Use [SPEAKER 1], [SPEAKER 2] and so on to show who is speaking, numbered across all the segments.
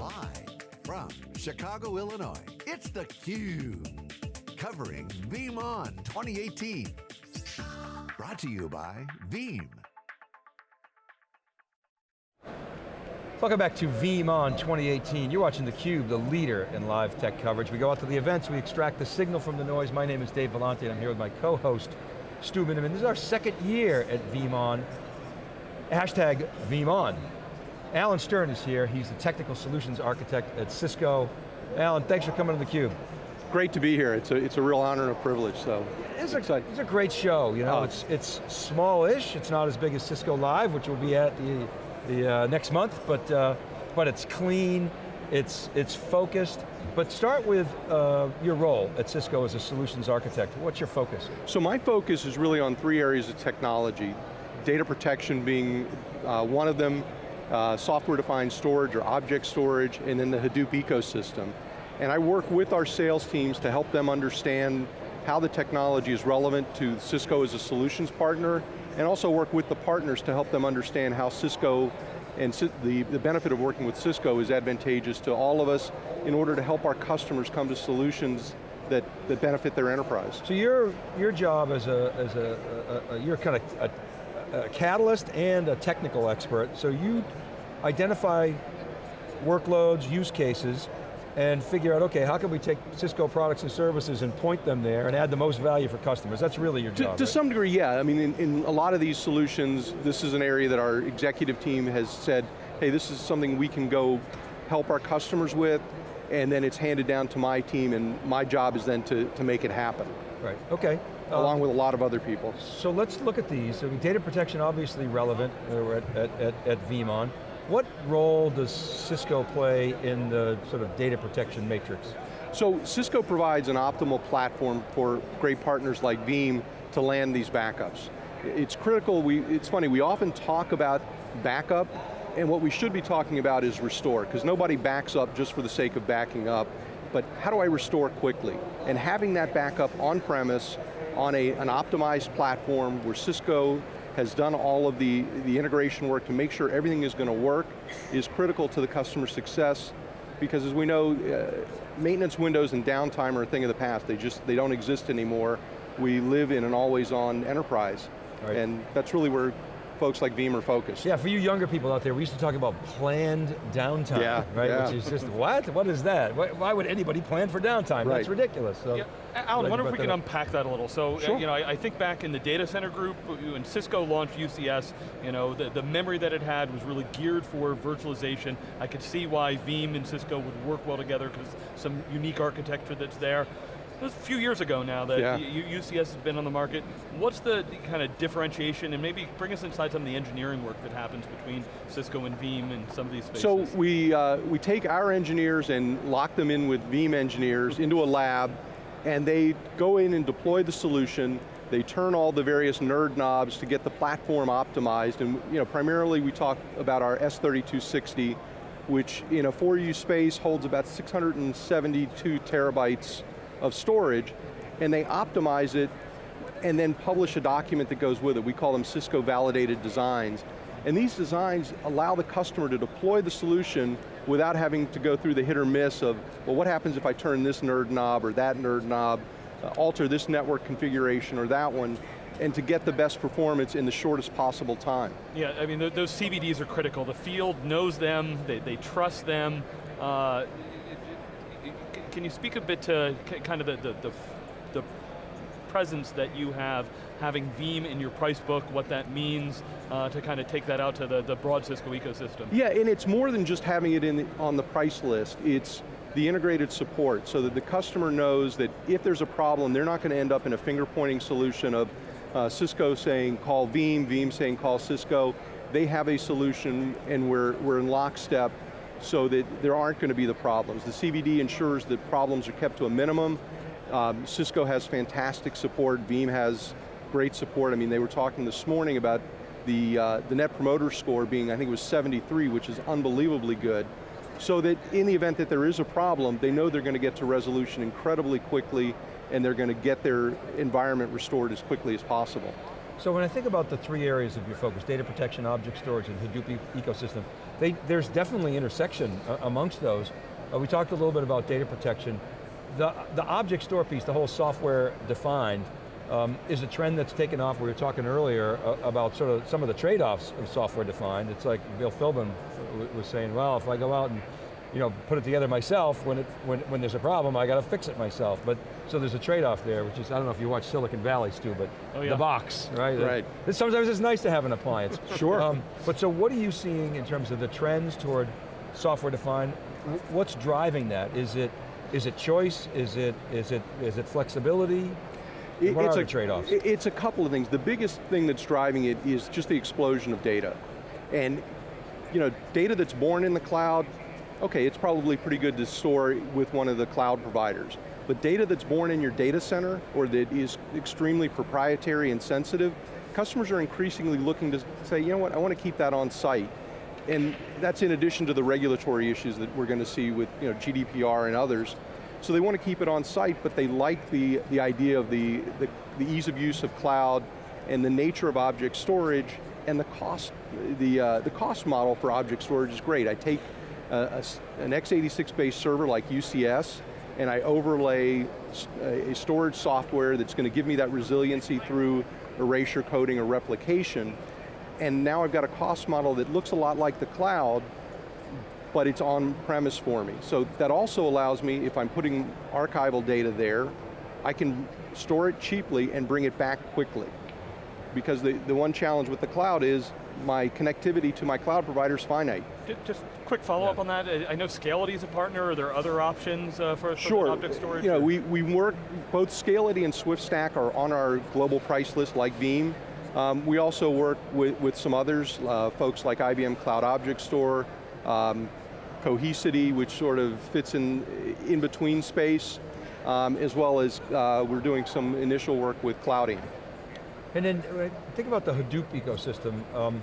[SPEAKER 1] Live from Chicago, Illinois, it's theCUBE. Covering VeeamON 2018. Brought to you by Veeam.
[SPEAKER 2] Welcome back to VeeamON 2018. You're watching theCUBE, the leader in live tech coverage. We go out to the events, we extract the signal from the noise. My name is Dave Vellante, and I'm here with my co-host, Stu Miniman. This is our second year at VeeamON. Hashtag VeeamON. Alan Stern is here. He's the technical solutions architect at Cisco. Alan, thanks for coming to theCUBE.
[SPEAKER 3] Great to be here. It's a, it's a real honor and a privilege, so
[SPEAKER 2] it's, a, it's a great show. You know, oh. it's, it's small-ish. It's not as big as Cisco Live, which will be at the the uh, next month, but, uh, but it's clean, it's, it's focused, but start with uh, your role at Cisco as a solutions architect. What's your focus?
[SPEAKER 3] So my focus is really on three areas of technology. Data protection being uh, one of them, uh, software-defined storage or object storage, and then the Hadoop ecosystem. And I work with our sales teams to help them understand how the technology is relevant to Cisco as a solutions partner, and also work with the partners to help them understand how Cisco and the, the benefit of working with Cisco is advantageous to all of us in order to help our customers come to solutions that, that benefit their enterprise.
[SPEAKER 2] So your, your job as a, as a, a, a you're kind of a, a catalyst and a technical expert, so you identify workloads, use cases, and figure out, okay, how can we take Cisco products and services and point them there and add the most value for customers? That's really your
[SPEAKER 3] to,
[SPEAKER 2] job,
[SPEAKER 3] To
[SPEAKER 2] right?
[SPEAKER 3] some degree, yeah. I mean, in, in a lot of these solutions, this is an area that our executive team has said, hey, this is something we can go help our customers with, and then it's handed down to my team, and my job is then to, to make it happen.
[SPEAKER 2] Right, okay.
[SPEAKER 3] Along um, with a lot of other people.
[SPEAKER 2] So let's look at these. So data protection obviously relevant uh, at, at, at, at VeeamON. What role does Cisco play in the sort of data protection matrix?
[SPEAKER 3] So Cisco provides an optimal platform for great partners like Veeam to land these backups. It's critical, we, it's funny, we often talk about backup, and what we should be talking about is restore, because nobody backs up just for the sake of backing up, but how do I restore quickly? And having that backup on premise, on a, an optimized platform where Cisco has done all of the, the integration work to make sure everything is going to work is critical to the customer success because as we know, uh, maintenance windows and downtime are a thing of the past. They just, they don't exist anymore. We live in an always on enterprise. Right. And that's really where folks like Veeam are focused.
[SPEAKER 2] Yeah, for you younger people out there, we used to talk about planned downtime,
[SPEAKER 3] yeah,
[SPEAKER 2] right?
[SPEAKER 3] Yeah.
[SPEAKER 2] Which is just, what? What is that? Why, why would anybody plan for downtime?
[SPEAKER 3] Right.
[SPEAKER 2] That's ridiculous. So,
[SPEAKER 4] yeah. Alan, I wonder if we can unpack that a little. So, uh, sure. you know, I, I, think back in the data center group, when Cisco launched UCS, you know, the, the memory that it had was really geared for virtualization. I could see why Veeam and Cisco would work well together because some unique architecture that's there. It was a few years ago now that yeah. UCS has been on the market. What's the kind of differentiation, and maybe bring us inside some of the engineering work that happens between Cisco and Veeam and some of these spaces?
[SPEAKER 3] So we, uh, we take our engineers and lock them in with Veeam engineers into a lab, and they go in and deploy the solution, they turn all the various nerd knobs to get the platform optimized, and you know, primarily we talk about our S3260, which in a 4U space holds about 672 terabytes of storage, and they optimize it and then publish a document that goes with it. We call them Cisco validated designs. And these designs allow the customer to deploy the solution without having to go through the hit or miss of, well, what happens if I turn this nerd knob or that nerd knob, uh, alter this network configuration or that one, and to get the best performance in the shortest possible time.
[SPEAKER 4] Yeah, I mean, th those CVDs are critical. The field knows them, they, they trust them. Uh, can you speak a bit to kind of the, the, the, the presence that you have, having Veeam in your price book, what that means, uh, to kind of take that out to the, the broad Cisco ecosystem.
[SPEAKER 3] Yeah, and it's more than just having it in the, on the price list. It's the integrated support so that the customer knows that if there's a problem, they're not going to end up in a finger pointing solution of uh, Cisco saying call Veeam, Veeam saying call Cisco. They have a solution and we're, we're in lockstep so that there aren't going to be the problems. The CVD ensures that problems are kept to a minimum. Um, Cisco has fantastic support, Veeam has great support. I mean, they were talking this morning about the, uh, the net promoter score being, I think it was 73, which is unbelievably good. So that in the event that there is a problem, they know they're going to get to resolution incredibly quickly and they're going to get their environment restored as quickly as possible.
[SPEAKER 2] So when I think about the three areas of your focus, data protection, object storage, and Hadoop ecosystem, they, there's definitely intersection uh, amongst those. Uh, we talked a little bit about data protection. The, the object store piece, the whole software defined, um, is a trend that's taken off. We were talking earlier uh, about sort of some of the trade-offs of software defined. It's like Bill Philbin was saying, well, if I go out and you know, put it together myself, when, it, when, when there's a problem, I got to fix it myself. But So there's a trade-off there, which is, I don't know if you watch Silicon Valley, Stu, but oh, yeah. the box, right?
[SPEAKER 3] Right.
[SPEAKER 2] It, sometimes it's nice to have an appliance.
[SPEAKER 3] sure. Um,
[SPEAKER 2] but so what are you seeing in terms of the trends toward software defined? What's driving that? Is it, is it choice? Is it, is it, is it flexibility? It, what
[SPEAKER 3] it's
[SPEAKER 2] are
[SPEAKER 3] a,
[SPEAKER 2] the trade-offs?
[SPEAKER 3] It's a couple of things. The biggest thing that's driving it is just the explosion of data. And you know, data that's born in the cloud, okay, it's probably pretty good to store with one of the cloud providers. But data that's born in your data center, or that is extremely proprietary and sensitive, customers are increasingly looking to say, you know what, I want to keep that on site. And that's in addition to the regulatory issues that we're going to see with you know, GDPR and others. So they want to keep it on site, but they like the, the idea of the, the, the ease of use of cloud and the nature of object storage and the cost, the, uh, the cost model for object storage is great. I take a, an x86 based server like UCS, and I overlay a storage software that's going to give me that resiliency through erasure coding or replication, and now I've got a cost model that looks a lot like the cloud, but it's on premise for me. So that also allows me, if I'm putting archival data there, I can store it cheaply and bring it back quickly. Because the, the one challenge with the cloud is my connectivity to my cloud provider is finite.
[SPEAKER 4] Just quick follow-up yeah. on that. I know Scality is a partner. Are there other options uh, for, for
[SPEAKER 3] sure.
[SPEAKER 4] object storage?
[SPEAKER 3] You know, we, we work, both Scality and SwiftStack are on our global price list like Veeam. Um, we also work with, with some others, uh, folks like IBM Cloud Object Store, um, Cohesity, which sort of fits in, in between space, um, as well as uh, we're doing some initial work with Cloudian.
[SPEAKER 2] And then uh, think about the Hadoop ecosystem. Um,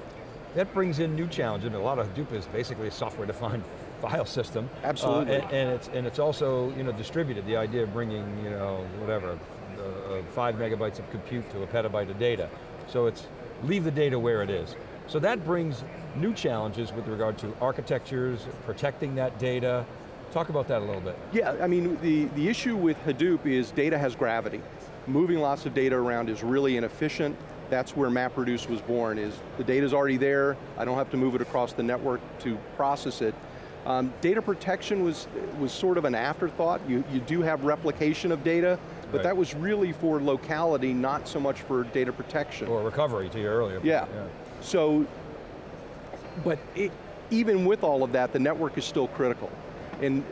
[SPEAKER 2] that brings in new challenges. I mean, a lot of Hadoop is basically a software-defined file system.
[SPEAKER 3] Absolutely.
[SPEAKER 2] Uh, and, and, it's, and it's also you know, distributed, the idea of bringing, you know, whatever, uh, uh, five megabytes of compute to a petabyte of data. So it's, leave the data where it is. So that brings new challenges with regard to architectures, protecting that data. Talk about that a little bit.
[SPEAKER 3] Yeah, I mean, the, the issue with Hadoop is data has gravity. Moving lots of data around is really inefficient. That's where MapReduce was born, is the data's already there, I don't have to move it across the network to process it. Um, data protection was, was sort of an afterthought. You, you do have replication of data, but right. that was really for locality, not so much for data protection.
[SPEAKER 2] Or recovery to your earlier
[SPEAKER 3] yeah. yeah. So, but it, even with all of that, the network is still critical. And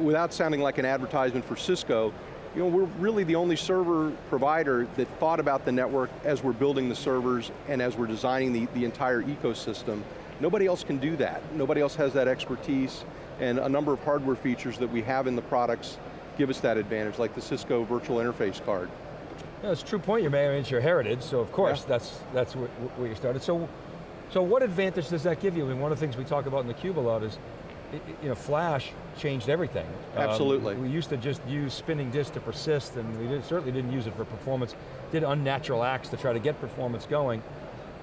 [SPEAKER 3] without sounding like an advertisement for Cisco, you know, we're really the only server provider that thought about the network as we're building the servers and as we're designing the, the entire ecosystem. Nobody else can do that. Nobody else has that expertise and a number of hardware features that we have in the products give us that advantage, like the Cisco virtual interface card.
[SPEAKER 2] Yeah, it's a true point you made, I mean, it's your heritage, so of course yeah. that's, that's where, where you started. So, so what advantage does that give you? I mean, one of the things we talk about in theCUBE a lot is you know, Flash changed everything.
[SPEAKER 3] Um, Absolutely.
[SPEAKER 2] Um, we used to just use spinning disk to persist and we did, certainly didn't use it for performance, did unnatural acts to try to get performance going.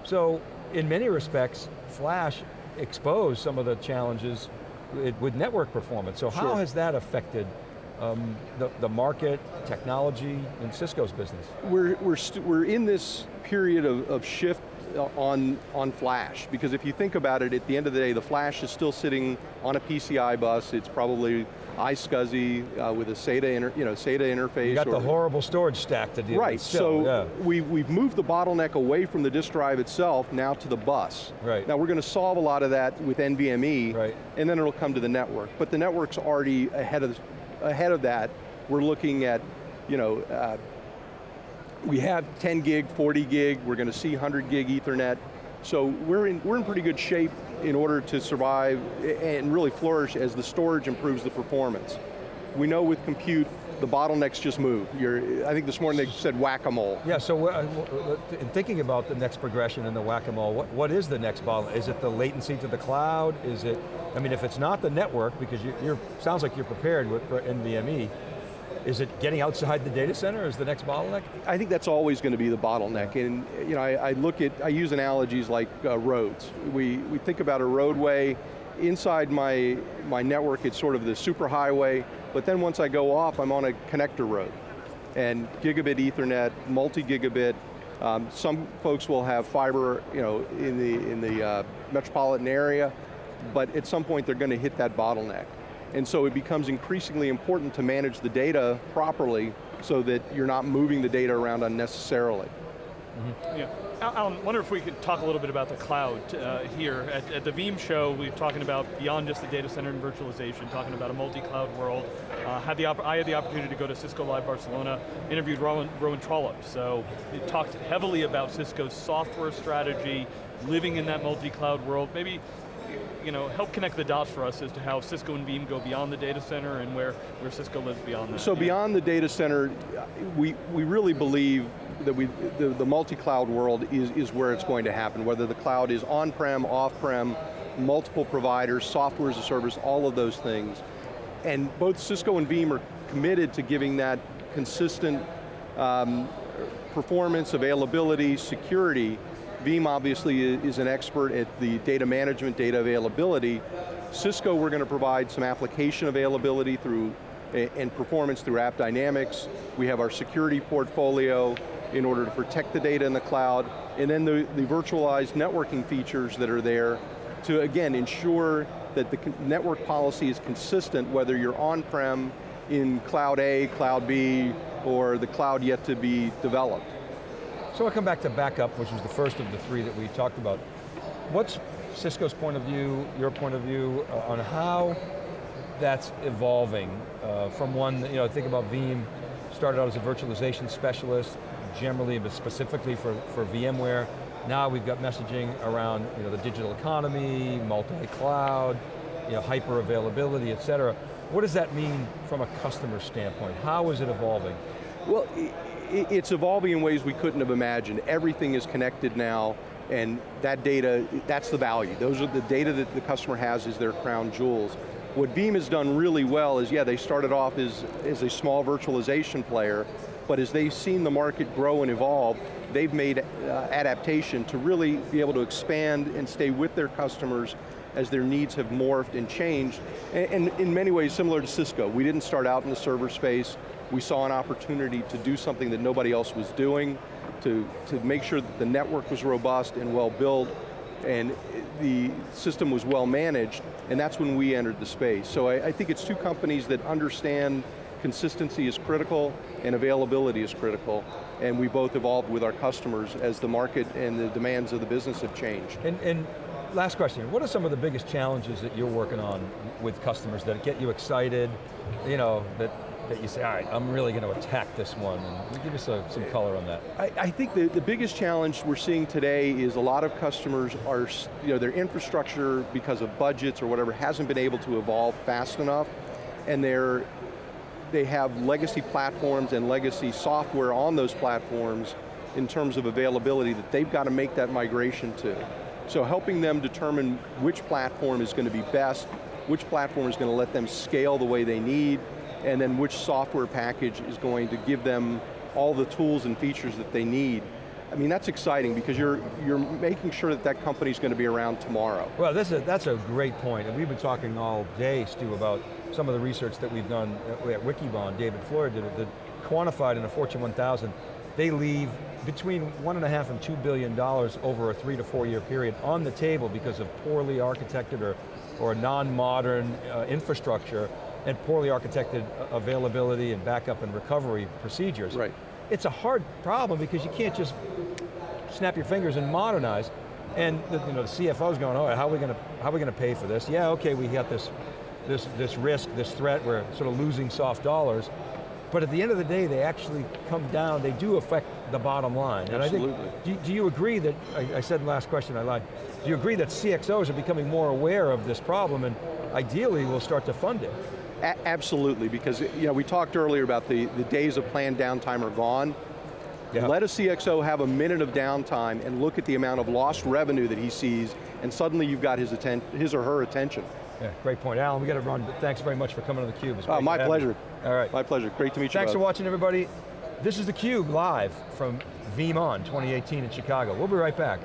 [SPEAKER 2] So, in many respects, Flash exposed some of the challenges with network performance. So how has that affected um, the, the market, technology, and Cisco's business?
[SPEAKER 3] We're, we're, we're in this period of, of shift on, on flash, because if you think about it, at the end of the day, the flash is still sitting on a PCI bus, it's probably iSCSI uh, with a SATA, inter, you know, SATA interface.
[SPEAKER 2] You got the horrible storage stack to deal
[SPEAKER 3] right,
[SPEAKER 2] with.
[SPEAKER 3] Right, so yeah. we, we've moved the bottleneck away from the disk drive itself now to the bus.
[SPEAKER 2] Right.
[SPEAKER 3] Now we're going to solve a lot of that with NVMe,
[SPEAKER 2] right.
[SPEAKER 3] and then it'll come to the network. But the network's already ahead of, ahead of that. We're looking at, you know, uh, we have 10 gig, 40 gig, we're going to see 100 gig ethernet. So we're in, we're in pretty good shape in order to survive and really flourish as the storage improves the performance. We know with compute, the bottlenecks just move. You're, I think this morning they said whack-a-mole.
[SPEAKER 2] Yeah, so uh, in thinking about the next progression in the whack-a-mole, what, what is the next bottleneck? Is it the latency to the cloud? Is it, I mean, if it's not the network, because you, are sounds like you're prepared with, for NVMe, Is it getting outside the data center is the next bottleneck?
[SPEAKER 3] I think that's always going to be the bottleneck. And you know, I, I look at, I use analogies like uh, roads. We, we think about a roadway, inside my, my network it's sort of the superhighway, but then once I go off, I'm on a connector road. And gigabit ethernet, multi-gigabit, um, some folks will have fiber you know, in the, in the uh, metropolitan area, but at some point they're going to hit that bottleneck. And so it becomes increasingly important to manage the data properly so that you're not moving the data around unnecessarily.
[SPEAKER 4] Mm -hmm. Yeah. Alan, I wonder if we could talk a little bit about the cloud uh, here. At, at, the Veeam show, we were talking about beyond just the data center and virtualization, talking about a multi-cloud world. Uh, had the I had the opportunity to go to Cisco Live Barcelona, interviewed Rowan, Rowan Trollope. So it talked heavily about Cisco's software strategy, living in that multi-cloud world. Maybe you know, help connect the dots for us as to how Cisco and Veeam go beyond the data center and where, where Cisco lives beyond that.
[SPEAKER 3] So beyond the data center, we, we really believe that we, the, the multi-cloud world is, is where it's going to happen, whether the cloud is on-prem, off-prem, multiple providers, software as a service, all of those things. And both Cisco and Veeam are committed to giving that consistent um, performance, availability, security. Veeam obviously is an expert at the data management, data availability. Cisco, we're going to provide some application availability through and performance through AppDynamics. We have our security portfolio in order to protect the data in the cloud, and then the, the virtualized networking features that are there to, again, ensure that the network policy is consistent whether you're on-prem, in cloud A, cloud B, or the cloud yet to be developed.
[SPEAKER 2] So I'll come back to backup, which was the first of the three that we talked about. What's Cisco's point of view, your point of view, uh, on how that's evolving uh, from one, you know, think about Veeam, started out as a virtualization specialist, generally, but specifically for, for VMware. Now we've got messaging around you know, the digital economy, multi-cloud, you know, hyper availability, et cetera. What does that mean from a customer standpoint? How is it evolving?
[SPEAKER 3] Well, it's evolving in ways we couldn't have imagined. Everything is connected now, and that data, that's the value. Those are the data that the customer has is their crown jewels. What Veeam has done really well is, yeah, they started off as, as a small virtualization player, but as they've seen the market grow and evolve, they've made uh, adaptation to really be able to expand and stay with their customers as their needs have morphed and changed, and, and, in many ways similar to Cisco. We didn't start out in the server space, we saw an opportunity to do something that nobody else was doing, to, to make sure that the network was robust and well built, and the system was well managed, and that's when we entered the space. So I, I think it's two companies that understand consistency is critical and availability is critical, and we both evolved with our customers as the market and the demands of the business have changed.
[SPEAKER 2] And, and last question, what are some of the biggest challenges that you're working on with customers that get you excited, you know, that that you say, all right, I'm really going to attack this one, and give us a, some color on that.
[SPEAKER 3] I, I, think the, the biggest challenge we're seeing today is a lot of customers are, you know, their infrastructure, because of budgets or whatever, hasn't been able to evolve fast enough, and they're they have legacy platforms and legacy software on those platforms in terms of availability that they've got to make that migration to. So helping them determine which platform is going to be best, which platform is going to let them scale the way they need, and then which software package is going to give them all the tools and features that they need. I mean, that's exciting because you're, you're making sure that that company's going to be around tomorrow.
[SPEAKER 2] Well, that's a, that's a great point, and we've been talking all day, Stu, about some of the research that we've done at Wikibon, David Floyer did it, that quantified in a Fortune 1000, they leave between one and a half and two billion dollars over a three to four year period on the table because of poorly architected or, or non-modern uh, infrastructure and poorly architected availability and backup and recovery procedures.
[SPEAKER 3] Right.
[SPEAKER 2] It's a hard problem because you can't just snap your fingers and modernize. And the, you know, the CFO's going, right, how are we going to how are we going to pay for this? Yeah, okay, we got this this, this risk, this threat, we're sort of losing soft dollars, but at the end of the day, they actually come down, they do affect the bottom line.
[SPEAKER 3] Absolutely.
[SPEAKER 2] And I think, do, do you agree that, I, I said last question, I lied, do you agree that CXOs are becoming more aware of this problem and ideally will start to fund it?
[SPEAKER 3] Absolutely, because you know, we talked earlier about the, the days of planned downtime are gone. Let a CXO have a minute of downtime and look at the amount of lost revenue that he sees and suddenly you've got his, atten his or her attention.
[SPEAKER 2] Yeah, great point. Alan, we got to run, but thanks very much for coming on theCUBE.
[SPEAKER 3] Uh, my pleasure.
[SPEAKER 2] All right.
[SPEAKER 3] My pleasure, great to meet you. Thanks
[SPEAKER 2] for watching everybody. This is theCUBE live from VeeamON 2018 in Chicago. We'll be right back.